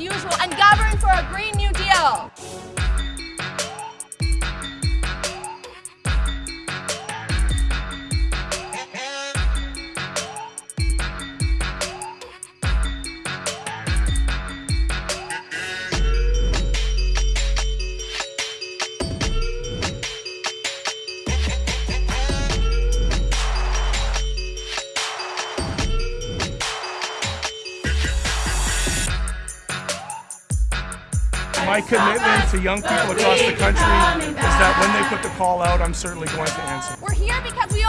usual and govern for a Green New Deal. My commitment to young people across the country is that when they put the call out, I'm certainly going to answer. We're here because we